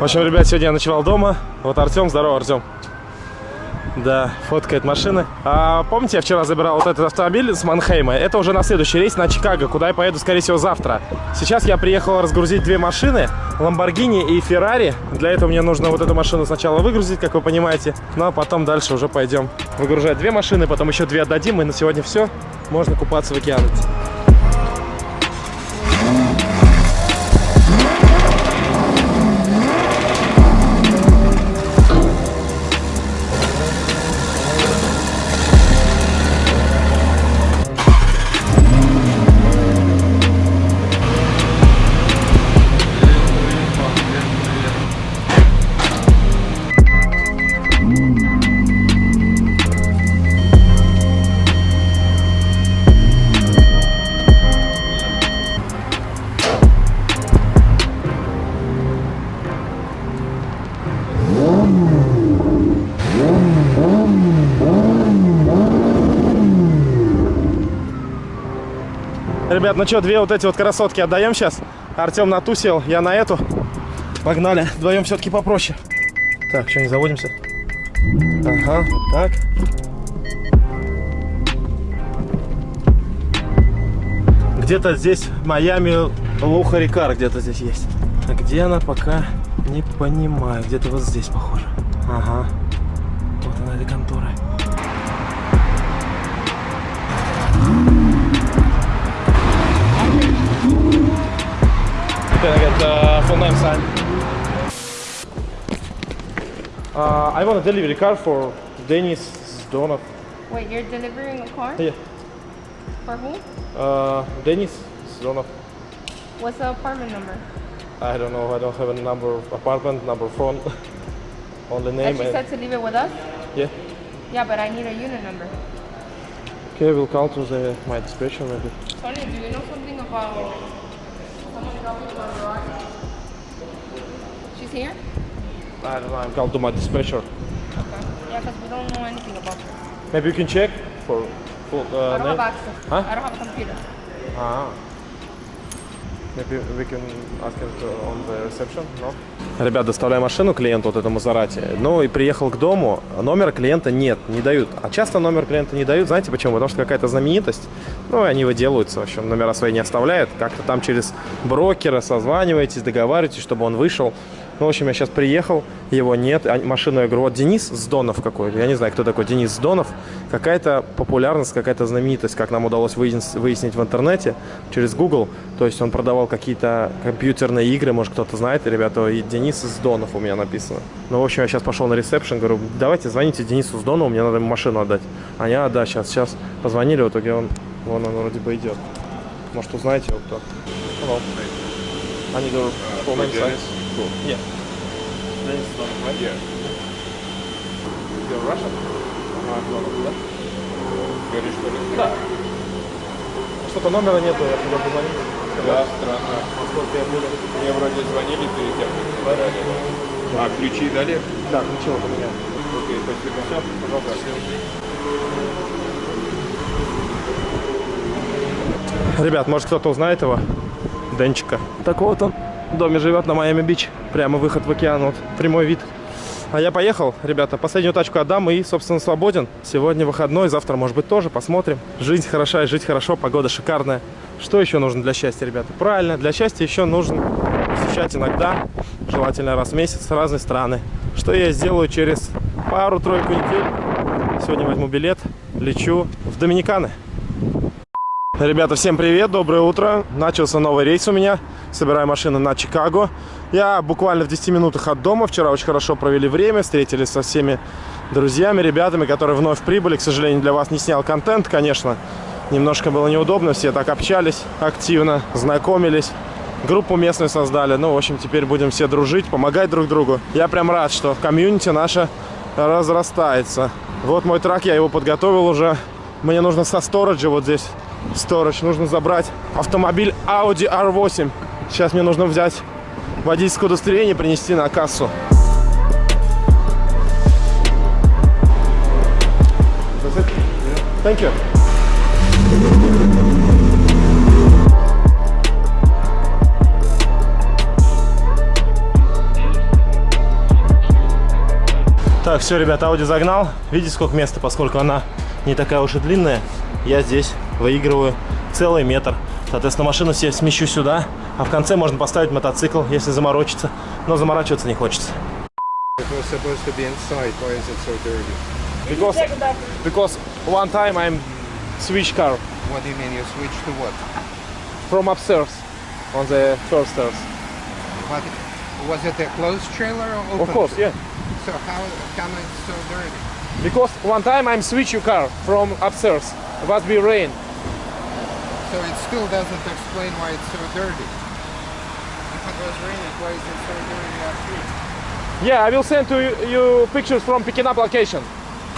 В общем, ребят, сегодня я ночевал дома. Вот Артем, здорово, Артем. Да, фоткает машины. А, помните, я вчера забирал вот этот автомобиль с Манхейма? Это уже на следующий рейс на Чикаго, куда я поеду, скорее всего, завтра. Сейчас я приехал разгрузить две машины, Lamborghini и Ferrari. Для этого мне нужно вот эту машину сначала выгрузить, как вы понимаете. Ну, а потом дальше уже пойдем выгружать две машины, потом еще две отдадим, и на сегодня все. Можно купаться в океане. Ребят, ну что, две вот эти вот красотки отдаем сейчас. Артем на ту сел, я на эту. Погнали. Вдвоем все-таки попроще. Так, что, не заводимся? Ага, так. Где-то здесь Майами Лухарикар где-то здесь есть. А где она, пока не понимаю. Где-то вот здесь, похоже. Ага. Вот она, эта контора. Name sign? Uh, I want a delivery car for Denis Zdonov. Wait, you're delivering a car? Yeah. For who? Uh, Denis Zdonov. What's the apartment number? I don't know. I don't have a number of apartment, number phone. Only name. she and- said to leave it with us? yeah. Yeah, but I need a unit number. Okay, we'll call to the my dispatcher maybe. Sonia, do you know something about someone dropping to our She's here? I don't know. I'm called to my dispatcher. Okay. Yeah, because we don't know anything about her. Maybe you can check for full uh, I don't name. have access. Huh? I don't have a computer. Ah. Maybe we can ask him to, on the reception, no? Ребят, доставляю машину клиенту, вот этому Зарате. Ну и приехал к дому, номера клиента нет, не дают. А часто номер клиента не дают, знаете почему? Потому что какая-то знаменитость, ну и они выделываются, в общем, номера свои не оставляют. Как-то там через брокера созваниваетесь, договариваетесь, чтобы он вышел. Ну, в общем, я сейчас приехал, его нет. А машину я говорю, вот Денис Сдонов какой-то. Я не знаю, кто такой Денис Сдонов. Какая-то популярность, какая-то знаменитость, как нам удалось выяснить, в интернете через Google. То есть он продавал какие-то компьютерные игры, может кто-то знает, ребята, и Денис Сдонов у меня написано. Ну, в общем, я сейчас пошел на ресепшн, говорю, давайте звоните Денису Сдонову, мне надо ему машину отдать. А, да, сейчас, сейчас. Позвонили, в итоге он, вон он вроде бы идет. Может, узнаете его кто? Hello. I need your full name, size. Cool. Yeah. Денис Сдонов, right? Yeah. You're Russian? Да? Говоришь, что ли? Да. Что-то номера нету, я туда позвонил. Да, странно. Сколько я буду? Мне вроде звонили перед тем, как. А, ключи дали? Да, ключи вот у меня. Окей, спасибо. Все, пожалуйста. Ребят, может кто-то узнает его? Денчика. Так вот он в доме живет на Майами-Бич. Прямо выход в океан, вот прямой вид. А я поехал, ребята, последнюю тачку отдам и, собственно, свободен. Сегодня выходной, завтра, может быть, тоже, посмотрим. Жизнь хороша и жить хорошо, погода шикарная. Что еще нужно для счастья, ребята? Правильно, для счастья еще нужно посещать иногда, желательно раз в месяц, разные страны. Что я сделаю через пару-тройку недель. Сегодня возьму билет, лечу в Доминиканы. Ребята, всем привет, доброе утро. Начался новый рейс у меня. Собираю машину на Чикаго. Я буквально в 10 минутах от дома. Вчера очень хорошо провели время, встретились со всеми друзьями, ребятами, которые вновь прибыли. К сожалению, для вас не снял контент, конечно. Немножко было неудобно, все так общались активно, знакомились. Группу местную создали. Ну, в общем, теперь будем все дружить, помогать друг другу. Я прям рад, что комьюнити наша разрастается. Вот мой трак, я его подготовил уже. Мне нужно со сториджа вот здесь сторож. Нужно забрать автомобиль Audi R8. Сейчас мне нужно взять водительское удостоверение принести на кассу. Thank you. Так, все, ребята, Ауди загнал. Видите, сколько места, поскольку она не такая уж и длинная. Я здесь выигрываю целый метр. Соответственно, машину себе смещу сюда, а в конце можно поставить мотоцикл, если заморочиться. Но заморачиваться не хочется. Was? Because, because one time I'm switch car What do you mean you switched to what? from upstairs on the first stairs. What? Was it a closed trailer or open? Of course, yeah. So how come it's so dirty? Because one time I'm switch your car from upstairs. It must be rain. So it still doesn't explain why it's so dirty. If it was raining, why is it so dirty last week? Yeah, I will send to you, you pictures from picking up location.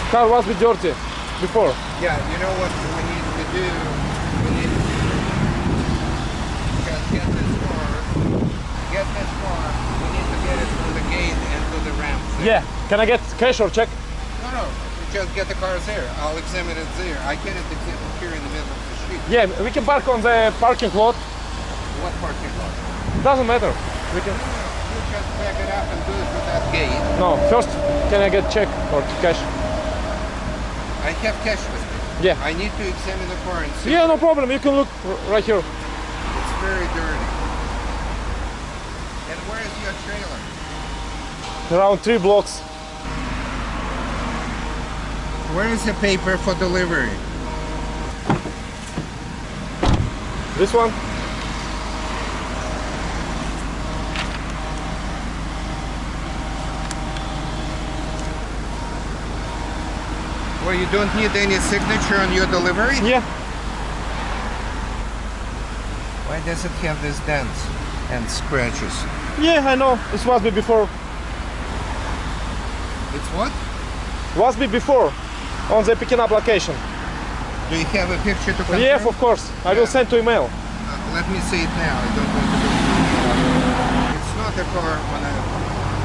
Car was be dirty before. Yeah, you know what we need to do? We need to get, get this car, get this car, we need to get it from the gate and to the ramp. there. Yeah. Can I get cash or check? No, no, just get the cars there. I'll examine it there. I can't examine here in the middle of the street. Yeah, we can park on the parking lot. What parking lot? Doesn't matter. We can. You just back it up and do it with that gate. No, first, can I get check or cash? I have cash with me. Yeah. I need to examine the car and see. Yeah, no problem. You can look right here. It's very dirty. And where is your trailer? Around three blocks. Where is the paper for delivery? This one. Well, you don't need any signature on your delivery? Yeah. Why does it have these dents and scratches? Yeah, I know. This must be before. It's what? Was be before on the picking up location. Do you have a picture to confirm? Yeah, of course. I will send to email. Uh, let me see it now. I don't want to do It's not a car on a...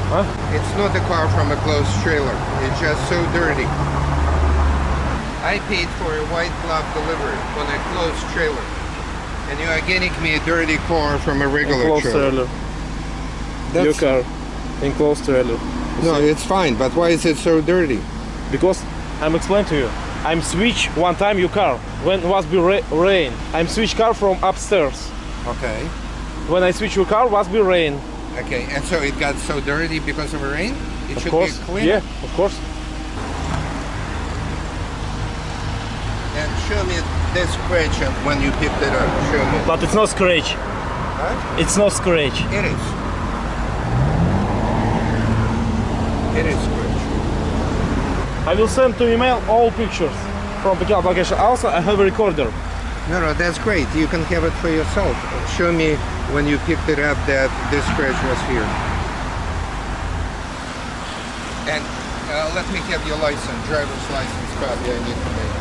Huh? It's not a car from a closed trailer. It's just so dirty. I paid for a white glove delivery on a closed trailer. And you are getting me a dirty car from a regular Enclosed trailer. trailer. Your That's- car. Enclosed trailer. No, it's fine, but why is it so dirty? Because I'm explaining to you. I'm switch one time your car when was be ra- rain. I'm switch car from upstairs. Okay. When I switch your car was be rain. Okay, and so it got so dirty because of rain? It Of should course. be clean. Yeah, of course. And show me this scratch when you picked it up. Show me. But it's not scratch. Huh? It's not scratch. It is. It is. I will send to email all pictures from picking up location. Also, I have a recorder. No, no, that's great. You can have it for yourself. Show me when you picked it up that this scratch was here. And uh, let me have your license, driver's license copy I need to make.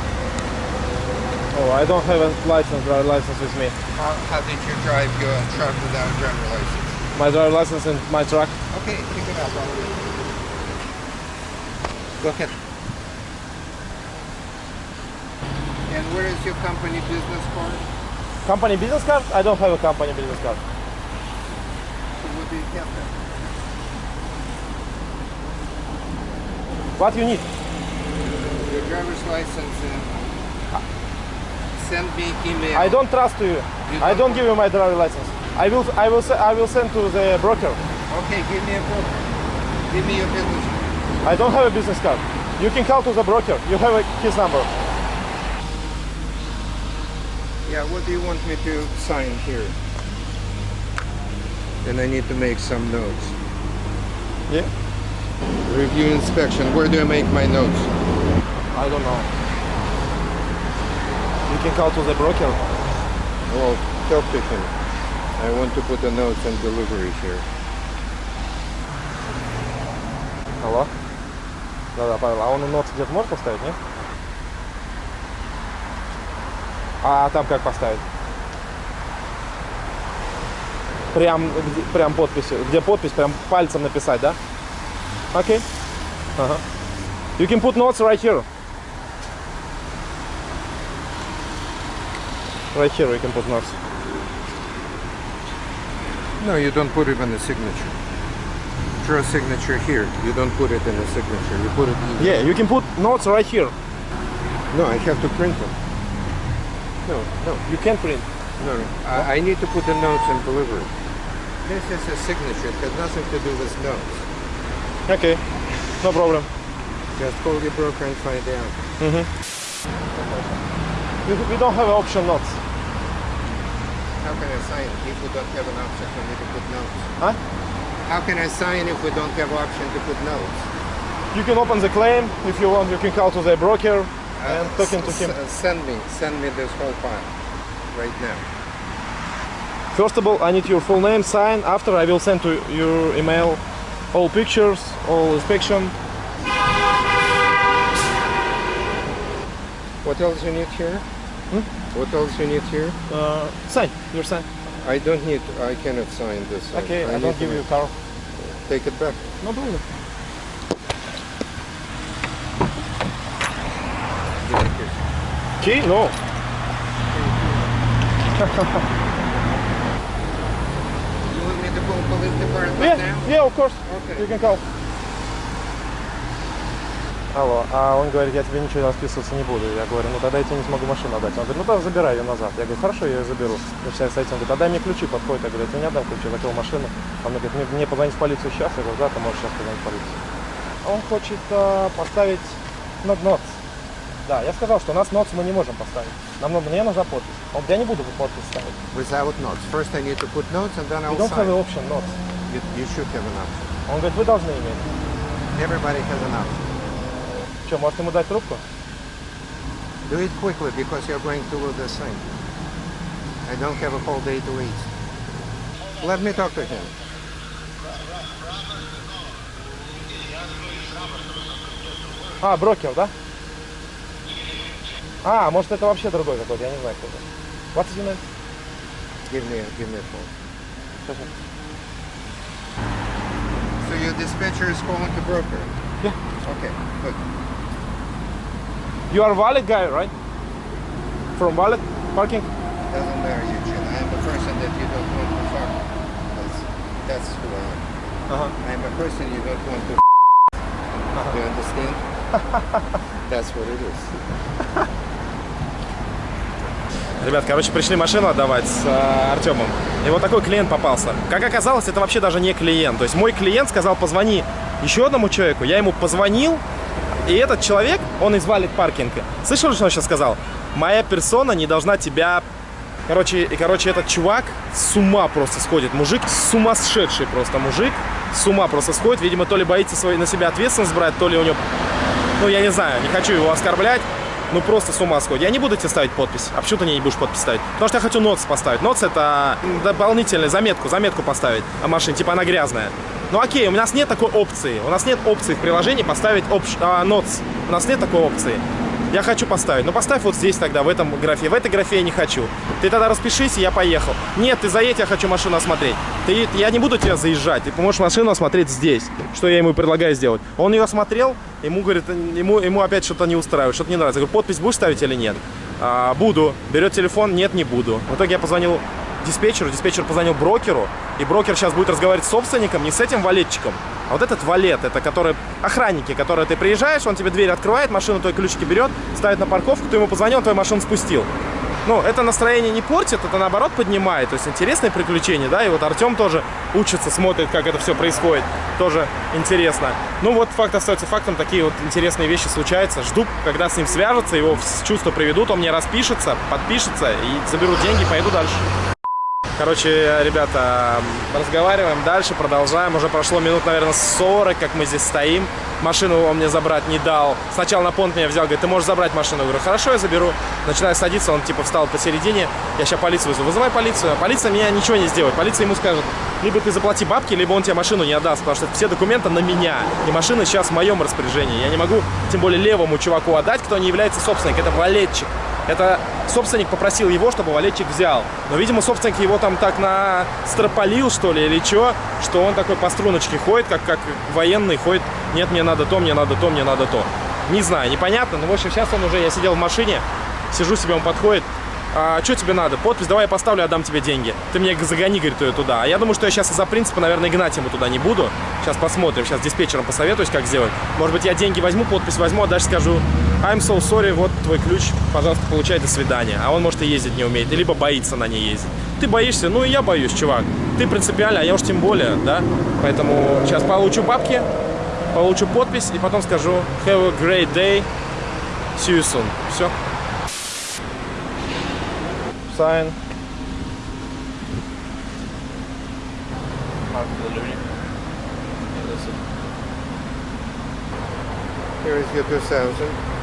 Oh, I don't have a license, driver license with me. How, how did you drive your truck without a driver license? My driver license and my truck. Okay, pick it up. Go ahead. Where is your company business card? Company business card? I don't have a company business card. So what do you have there? What you need? Your driver's license and send me email. I don't trust you. You I don't- don't give you my driver license. I will, I will, I will send to the broker. Okay, give me a book. Give me your business card. I don't have a business card. You can call to the broker. You have a, his number. Yeah, what do you want me to sign here? Then I need to make some notes. Yeah. Review inspection. Where do I make my notes? I don't know. You can call to the broker. Well, talk to him. I want to put the notes and delivery here. Алло? Да-да, Павел, а он нот где-то может поставить, нет? А там как поставить? Прям, прям подписью. Где подпись, прям пальцем написать, да? Окей. Ага. You can put notes right here. Right here you can put notes. No, you don't put even a signature. draw signature here. You don't put it in the signature. You put it. Yeah, you can put notes right here. No, I have to print them. No, no, You can't print. no. no. I, I need to put the notes and deliver it. This is a signature. It has nothing to do with notes. Okay, no problem. Just call your broker and find out. Mm-hmm. We, we don't have option notes. How can I sign if we don't have an option for me to put notes? Huh? How can I sign if we don't have option to put notes? You can open the claim if you want. You can call to the broker and Uh, talking to him. send me, send me this whole file right now. First of all, I need your full name, sign. After, I will send to your email all pictures, all inspection. What else you need here? Hmm? What else you need here? Uh, sign. Your sign. I don't need. I cannot sign this. Okay, I, need don't give you a car. Take it back. No problem. Key? No. You want me to call police department Yeah, now? yeah, of course. Okay. You can call. Алло, а он говорит, я тебе ничего расписываться не буду. Я говорю, ну тогда я тебе не смогу машину отдать. Он говорит, ну тогда забирай ее назад. Я говорю, хорошо, я ее заберу. Начинает стоять, он говорит, а дай мне ключи, подходит. Я говорю, я тебе не отдам ключи, я закрыл машину. Он мне говорит, мне, мне позвонить в полицию сейчас. Я говорю, да, ты можешь сейчас позвонить в полицию. Он хочет э, поставить нот ноц. Да, я сказал, что у нас ноц мы не можем поставить. Нам, мне нужна подпись. Он я не буду подпись ставить. Without notes. First I need to put notes and then I'll don't have sign. an option notes. You, you should have an option. Он говорит, вы должны иметь. Everybody has an option. Что, может ему дать трубку? Do it quickly because you're going to lose this thing. I don't have a whole day to wait. Let me talk to him. А, брокер, да? А, может это вообще другой какой-то, я не знаю кто это. What's your name? Give me, give me a phone. Сейчас, сейчас. So your dispatcher is calling the broker. Yeah. Okay, good. You are valid guy, right? From valid parking? Doesn't matter, Eugene. I am a person that you don't want to fuck. That's, that's who I am. Ага. I am a person you don't want to. Do you understand? That's what it is. Ребят, короче, пришли машину отдавать с э, Артемом. И вот такой клиент попался. Как оказалось, это вообще даже не клиент. То есть мой клиент сказал, позвони еще одному человеку. Я ему позвонил, и этот человек, он из валит паркинга. Слышал, что он сейчас сказал? Моя персона не должна тебя... Короче, и, короче, этот чувак с ума просто сходит. Мужик сумасшедший просто мужик. С ума просто сходит. Видимо, то ли боится свой, на себя ответственность брать, то ли у него... Ну, я не знаю, не хочу его оскорблять. Ну, просто с ума сходит. Я не буду тебе ставить подпись. А почему ты мне не будешь подпись ставить? Потому что я хочу ноц поставить. Ноц это дополнительную заметку, заметку поставить о машине. Типа она грязная. Ну окей, у нас нет такой опции. У нас нет опции в приложении поставить опш... а, ноц. У нас нет такой опции. Я хочу поставить. Ну поставь вот здесь тогда, в этом графе. В этой графе я не хочу. Ты тогда распишись, и я поехал. Нет, ты заедь, я хочу машину осмотреть. Ты, я не буду тебя заезжать. Ты можешь машину осмотреть здесь. Что я ему предлагаю сделать. Он ее осмотрел, ему говорит, ему, ему опять что-то не устраивает, что-то не нравится. Я говорю, подпись будешь ставить или нет? «А, буду. Берет телефон, нет, не буду. В итоге я позвонил диспетчеру, диспетчер позвонил брокеру, и брокер сейчас будет разговаривать с собственником, не с этим валетчиком, а вот этот валет, это который охранники, которые ты приезжаешь, он тебе дверь открывает, машину твои ключики берет, ставит на парковку, ты ему позвонил, он твою машину спустил. Ну, это настроение не портит, это наоборот поднимает. То есть интересные приключения, да, и вот Артем тоже учится, смотрит, как это все происходит. Тоже интересно. Ну вот факт остается фактом, такие вот интересные вещи случаются. Жду, когда с ним свяжутся, его в чувство приведут, он мне распишется, подпишется и заберут деньги, поеду дальше. Короче, ребята, разговариваем дальше, продолжаем. Уже прошло минут, наверное, 40, как мы здесь стоим. Машину он мне забрать не дал. Сначала на понт меня взял, говорит, ты можешь забрать машину. Я говорю, хорошо, я заберу. Начинаю садиться, он типа встал посередине. Я сейчас полицию вызову. Вызывай полицию. Полиция меня ничего не сделает. Полиция ему скажет, либо ты заплати бабки, либо он тебе машину не отдаст, потому что все документы на меня. И машина сейчас в моем распоряжении. Я не могу, тем более левому чуваку отдать, кто не является собственником. Это валетчик. Это собственник попросил его, чтобы валетчик взял. Но, видимо, собственник его там так настрополил, что ли, или что, что он такой по струночке ходит, как, как военный ходит. Нет, мне надо то, мне надо то, мне надо то. Не знаю, непонятно. Но, в общем, сейчас он уже, я сидел в машине, сижу себе, он подходит. а, что тебе надо? Подпись, давай я поставлю, отдам тебе деньги. Ты мне загони, говорит, ее туда. А я думаю, что я сейчас из-за принципа, наверное, гнать ему туда не буду. Сейчас посмотрим, сейчас диспетчером посоветуюсь, как сделать. Может быть, я деньги возьму, подпись возьму, а дальше скажу, I'm so sorry, вот твой ключ, пожалуйста, получай, до свидания. А он, может, и ездить не умеет, либо боится на ней ездить. Ты боишься? Ну и я боюсь, чувак. Ты принципиально, а я уж тем более, да? Поэтому сейчас получу бабки, получу подпись и потом скажу have a great day, see you soon. Все. Sign. Here is your 2000.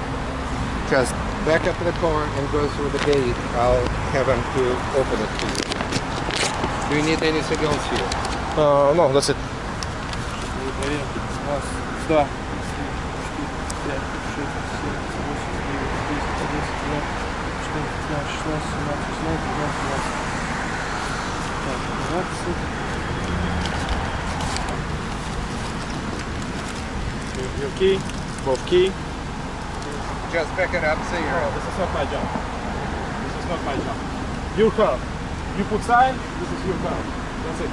Just back up the car and go through the gate. I'll have them to open it to you. Do you need anything else here? Uh, no, that's it. Да. Your key, both key. Just back it up so you're This is not my job. This is not my job. Your car. You put sign, this is your car. That's it.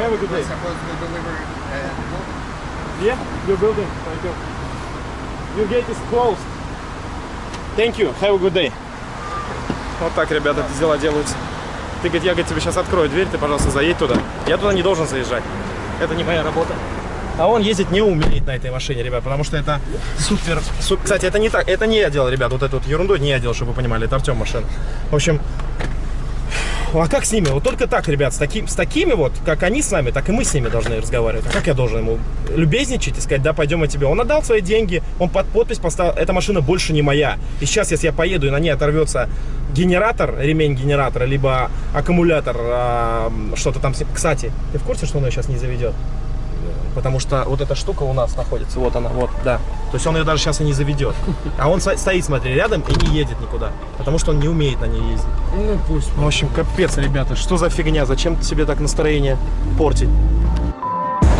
Have a good We're day. supposed to deliver uh, Yeah, your building. Thank you. Your gate is closed. Thank you. Have a good day. Вот так, ребята, эти дела делаются. Ты, говорит, я говорит, тебе сейчас открою дверь, ты, пожалуйста, заедь туда. Я туда не должен заезжать. Это не моя работа. А он ездить не умеет на этой машине, ребят, потому что это супер... су- Кстати, это не так, это не я делал, ребят, вот эту вот ерунду не я делал, чтобы вы понимали, это Артем машина. В общем, а как с ними? Вот только так, ребят, с, таким, с такими вот, как они с нами, так и мы с ними должны разговаривать. А как я должен ему любезничать и сказать, да, пойдем я тебе. Он отдал свои деньги, он под подпись поставил, эта машина больше не моя. И сейчас, если я поеду и на ней оторвется генератор, ремень генератора, либо аккумулятор, а, что-то там... Кстати, ты в курсе, что он ее сейчас не заведет? Потому что вот эта штука у нас находится, вот она, вот, да. То есть он ее даже сейчас и не заведет. А он стоит, смотри, рядом и не едет никуда. Потому что он не умеет на ней ездить. Ну пусть. В общем, капец, ребята, что за фигня? Зачем себе так настроение портить?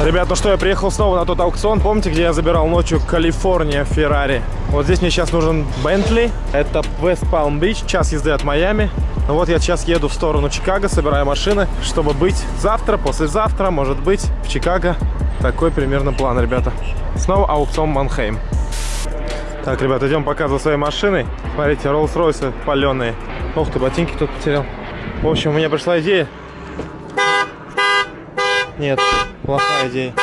Ребят, ну что, я приехал снова на тот аукцион. Помните, где я забирал ночью Калифорния Феррари? Вот здесь мне сейчас нужен Бентли. Это Вест Палм Бич, час езды от Майами. Ну вот я сейчас еду в сторону Чикаго, собираю машины, чтобы быть завтра, послезавтра, может быть, в Чикаго. Такой примерно план, ребята. Снова аукцион Манхейм. Так, ребят, идем показывать своей машиной. Смотрите, Rolls-Royce паленые. Ох ты, ботинки кто-то потерял. В общем, у меня пришла идея. Нет, плохая идея.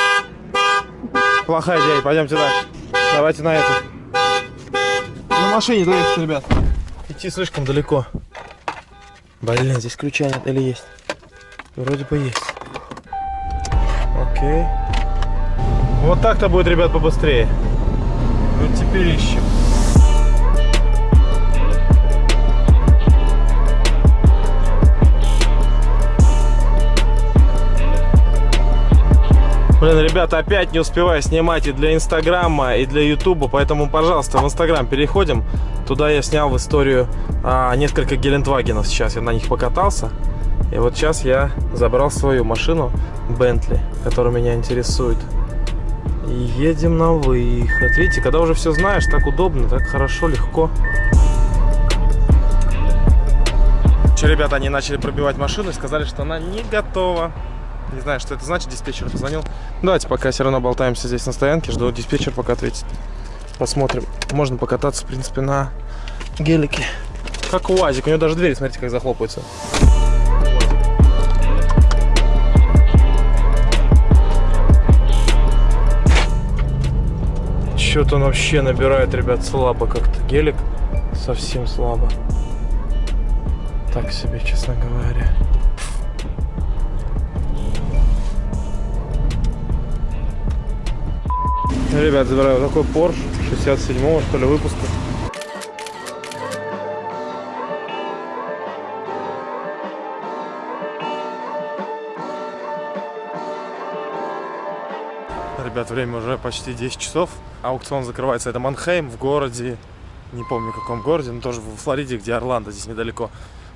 Плохая идея, пойдемте дальше. Давайте на эту. На машине доехать, ребят. Идти слишком далеко. Блин, здесь ключа нет или есть? Вроде бы есть. Окей. Вот так-то будет, ребят, побыстрее. Вот теперь ищем. Блин, ребята, опять не успеваю снимать и для Инстаграма, и для Ютуба, поэтому, пожалуйста, в Инстаграм переходим. Туда я снял в историю а, несколько Гелендвагенов сейчас, я на них покатался. И вот сейчас я забрал свою машину Бентли, которая меня интересует. И едем на выход. Видите, когда уже все знаешь, так удобно, так хорошо, легко. Че, ребята, они начали пробивать машину и сказали, что она не готова. Не знаю, что это значит, диспетчер позвонил. Давайте пока все равно болтаемся здесь на стоянке, жду диспетчер пока ответит. Посмотрим. Можно покататься, в принципе, на гелике. Как УАЗик, у него даже двери, смотрите, как захлопаются. Что-то он вообще набирает, ребят, слабо как-то. Гелик совсем слабо. Так себе, честно говоря. Ребят, забираю такой Porsche 67-го, что ли, выпуска. Ребят, время уже почти 10 часов. Аукцион закрывается. Это Манхейм в городе, не помню в каком городе, но тоже в Флориде, где Орландо, здесь недалеко.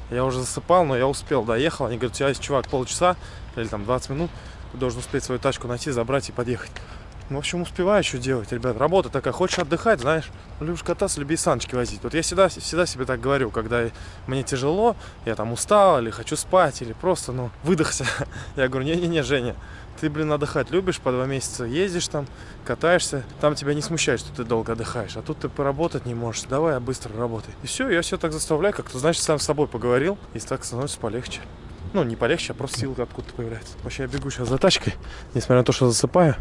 Я уже засыпал, но я успел, доехал. Они говорят, у тебя есть, чувак, полчаса или там 20 минут. Ты должен успеть свою тачку найти, забрать и подъехать. Ну, в общем, успеваю что делать, ребят. Работа такая. Хочешь отдыхать, знаешь, любишь кататься, люби саночки возить. Вот я всегда, всегда себе так говорю, когда мне тяжело, я там устал, или хочу спать, или просто, ну, выдохся. Я говорю, не-не-не, Женя, ты, блин, отдыхать любишь, по два месяца ездишь там, катаешься, там тебя не смущает, что ты долго отдыхаешь, а тут ты поработать не можешь, давай, я быстро работай. И все, я все так заставляю, как-то, значит, сам с собой поговорил, и так становится полегче. Ну, не полегче, а просто силы откуда-то появляется. Вообще, я бегу сейчас за тачкой, несмотря на то, что засыпаю.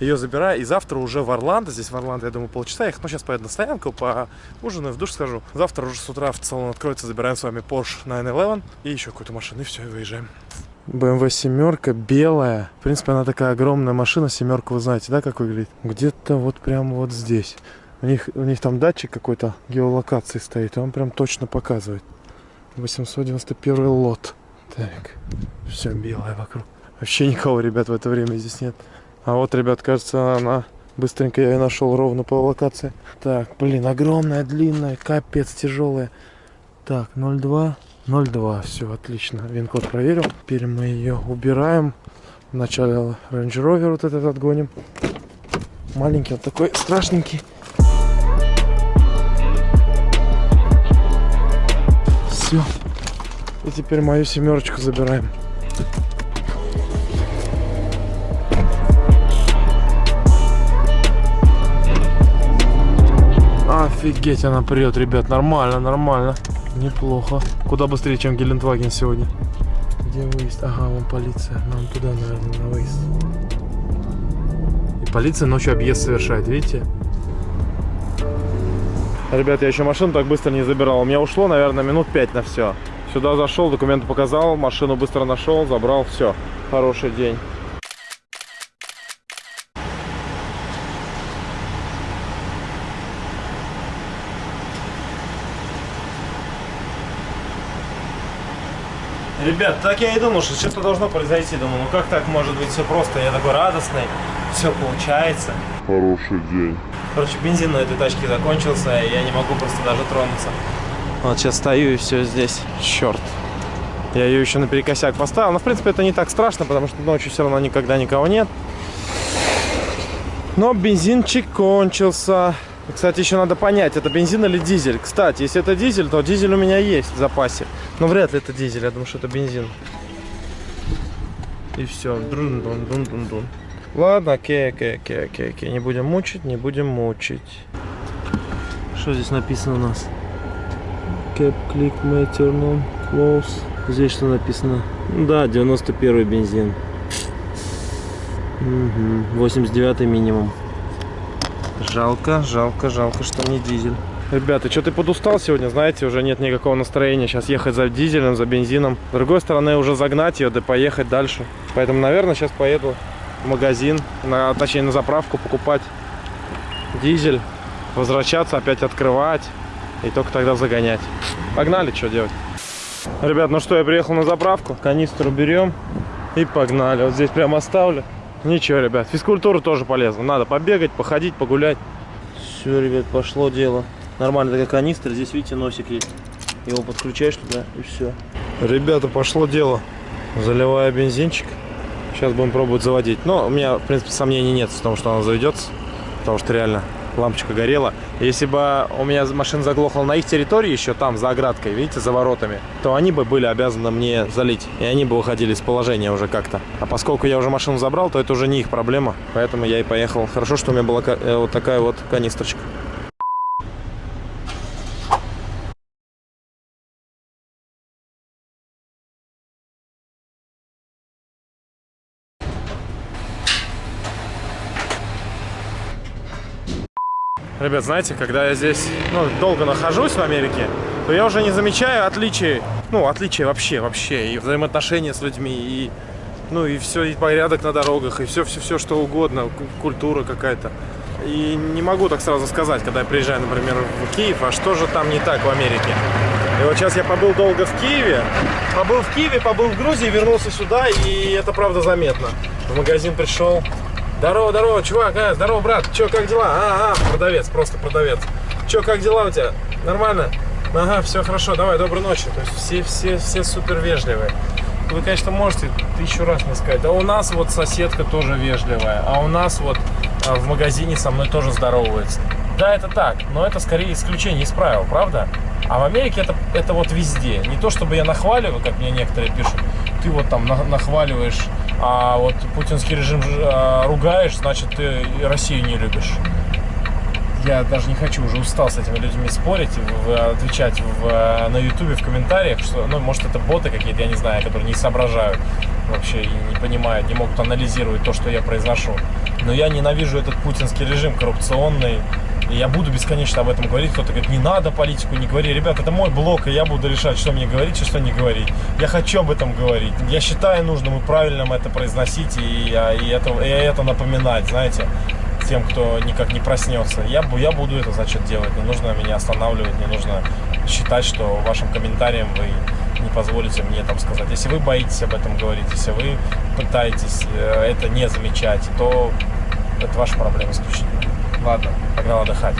Ее забираю, и завтра уже в Орландо, здесь в Орландо, я думаю, полчаса ехать. Ну, сейчас поеду на стоянку, по ужину, в душ схожу. Завтра уже с утра в салон откроется, забираем с вами Porsche 911 и еще какую-то машину, и все, и выезжаем. BMW семерка белая. В принципе, она такая огромная машина. Семерка, вы знаете, да, как выглядит? Где-то вот прямо вот здесь. У них, у них там датчик какой-то геолокации стоит, и он прям точно показывает. 891 лот. Так, все белое вокруг. Вообще никого, ребят, в это время здесь нет. А вот, ребят, кажется, она... Быстренько я ее нашел ровно по локации. Так, блин, огромная, длинная, капец тяжелая. Так, 02, 02, все, отлично. Вин-код проверил. Теперь мы ее убираем. Вначале Range Rover вот этот отгоним. Маленький, вот такой страшненький. Все. И теперь мою семерочку забираем. Офигеть, она прет, ребят, нормально, нормально. Неплохо. Куда быстрее, чем Гелендваген сегодня. Где выезд? Ага, вон полиция. Нам туда, наверное, на выезд. И полиция ночью объезд совершает, видите? Ребят, я еще машину так быстро не забирал. У меня ушло, наверное, минут 5 на все. Сюда зашел, документы показал, машину быстро нашел, забрал, все. Хороший день. Ребят, так я и думал, что что-то должно произойти. Думаю, ну как так может быть все просто? Я такой радостный, все получается. Хороший день. Короче, бензин на этой тачке закончился, и я не могу просто даже тронуться. Вот сейчас стою и все здесь. Черт. Я ее еще на перекосяк поставил. Но, в принципе, это не так страшно, потому что ночью все равно никогда никого нет. Но бензинчик кончился. Кстати, еще надо понять, это бензин или дизель. Кстати, если это дизель, то дизель у меня есть в запасе. Но вряд ли это дизель, я думаю, что это бензин. И все. Друн -дун -дун -дун -дун. Ладно, окей, окей, окей, окей, окей. Не будем мучить, не будем мучить. Что здесь написано у нас? Cap click may turn on, close. Здесь что написано? Да, 91 бензин. Угу. 89 минимум. Жалко, жалко, жалко, что не дизель. Ребята, что ты подустал сегодня, знаете, уже нет никакого настроения сейчас ехать за дизелем, за бензином. С другой стороны, уже загнать ее, да поехать дальше. Поэтому, наверное, сейчас поеду в магазин, на, точнее на заправку покупать дизель, возвращаться, опять открывать и только тогда загонять. Погнали, что делать. Ребят, ну что, я приехал на заправку, канистру берем и погнали. Вот здесь прям оставлю. Ничего, ребят, физкультура тоже полезна. Надо побегать, походить, погулять. Все, ребят, пошло дело. Нормально такая канистра, здесь, видите, носик есть. Его подключаешь туда и все. Ребята, пошло дело. Заливаю бензинчик. Сейчас будем пробовать заводить. Но у меня, в принципе, сомнений нет в том, что она заведется. Потому что реально лампочка горела. Если бы у меня машина заглохла на их территории, еще там, за оградкой, видите, за воротами, то они бы были обязаны мне залить. И они бы выходили из положения уже как-то. А поскольку я уже машину забрал, то это уже не их проблема. Поэтому я и поехал. Хорошо, что у меня была э, вот такая вот канистрочка. Ребят, знаете, когда я здесь ну, долго нахожусь в Америке, то я уже не замечаю отличий, ну, отличий вообще, вообще, и взаимоотношения с людьми, и, ну, и все, и порядок на дорогах, и все-все-все, что угодно, ку- культура какая-то. И не могу так сразу сказать, когда я приезжаю, например, в Киев, а что же там не так в Америке. И вот сейчас я побыл долго в Киеве, побыл в Киеве, побыл в Грузии, вернулся сюда, и это правда заметно. В магазин пришел, Здорово, здорово, чувак, а, здорово, брат, чё, как дела? А, а, продавец, просто продавец. Чё, как дела у тебя? Нормально? Ага, все хорошо, давай, доброй ночи. То есть все, все, все супер вежливые. Вы, конечно, можете тысячу раз мне сказать, да у нас вот соседка тоже вежливая, а у нас вот а, в магазине со мной тоже здороваются. Да, это так, но это скорее исключение из правил, правда? А в Америке это, это вот везде. Не то, чтобы я нахваливаю, как мне некоторые пишут, ты вот там на- нахваливаешь, а вот путинский режим а, ругаешь, значит, ты Россию не любишь. Я даже не хочу, уже устал с этими людьми спорить, в- отвечать в, на ютубе в комментариях, что, ну, может, это боты какие-то, я не знаю, которые не соображают вообще и не понимают, не могут анализировать то, что я произношу. Но я ненавижу этот путинский режим коррупционный, и я буду бесконечно об этом говорить. Кто-то говорит, не надо политику, не говори. Ребят, это мой блог, и я буду решать, что мне говорить и что не говорить. Я хочу об этом говорить. Я считаю нужным и правильным это произносить, и, я- и это, и это напоминать, знаете тем, кто никак не проснется. Я, я буду это, значит, делать. Не нужно меня останавливать, не нужно считать, что вашим комментарием вы не позволите мне там сказать. Если вы боитесь об этом говорить, если вы пытаетесь э, это не замечать, то это ваша проблема исключительно. Ладно, погнал отдыхать.